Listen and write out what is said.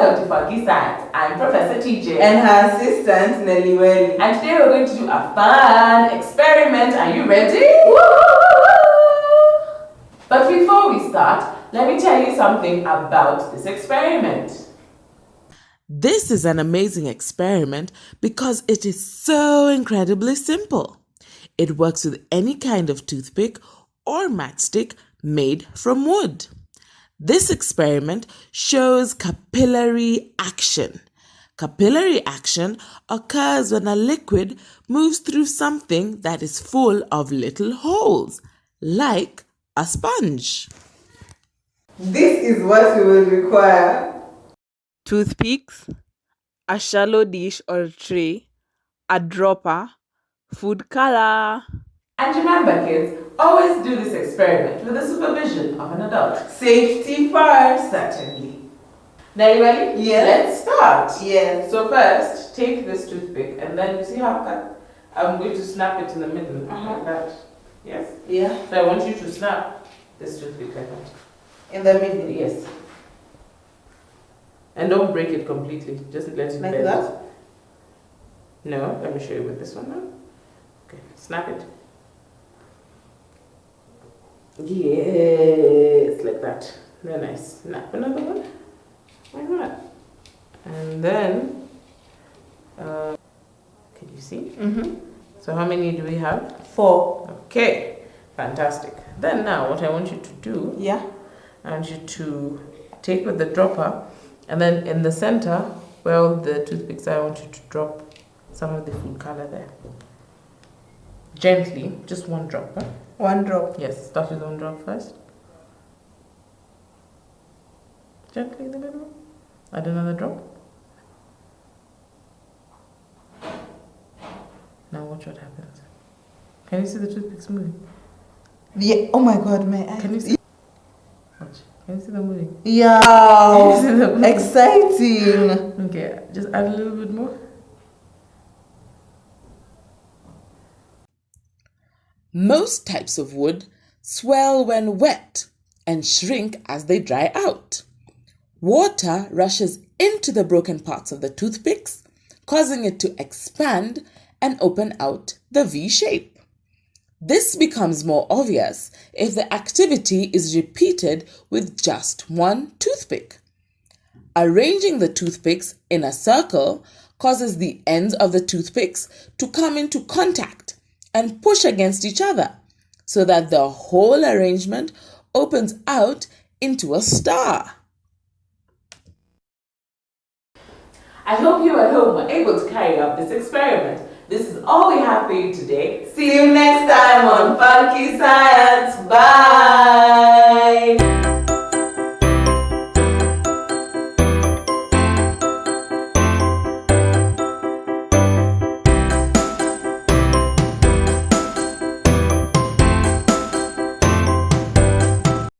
Welcome to Funky I'm Professor TJ. And her assistant, Nelly Welly. And today we're going to do a fun experiment. Are you ready? But before we start, let me tell you something about this experiment. This is an amazing experiment because it is so incredibly simple. It works with any kind of toothpick or matchstick made from wood. This experiment shows capillary action. Capillary action occurs when a liquid moves through something that is full of little holes, like a sponge. This is what you will require. Toothpicks, a shallow dish or tray, a dropper, food color. And remember kids, always do this experiment with the supervision of an adult. Safety first. Certainly. Now you ready? Yes. Let's start. Yes. So first, take this toothpick and then you see how cut? I'm going to snap it in the middle Uh-huh. like that. Yes? Yeah. So I want you to snap this toothpick like that. In the middle. Yes. And don't break it completely. Just let it Like bend. that? No, let me show you with this one now. Okay, snap it. Yes, like that. Very nice. Snap another one. Why not? And then, uh, can you see? Mm-hmm. So how many do we have? Four. Okay, fantastic. Then now what I want you to do, Yeah. I want you to take with the dropper and then in the center, well, the toothpicks, I want you to drop some of the food color there. Gently, just one drop. Huh? One drop. Yes, start with one drop first. Gently in the middle. Add another drop. Now watch what happens. Can you see the toothpicks moving? Yeah. Oh my God, my eye. Can you see? Watch. Can you see them moving? Yeah. Can you see them moving? Exciting. Okay, just add a little bit more. Most types of wood swell when wet and shrink as they dry out. Water rushes into the broken parts of the toothpicks, causing it to expand and open out the V shape. This becomes more obvious if the activity is repeated with just one toothpick. Arranging the toothpicks in a circle causes the ends of the toothpicks to come into contact and push against each other so that the whole arrangement opens out into a star. I hope you at home were able to carry out this experiment. This is all we have for you today. See you next time on Funky Science.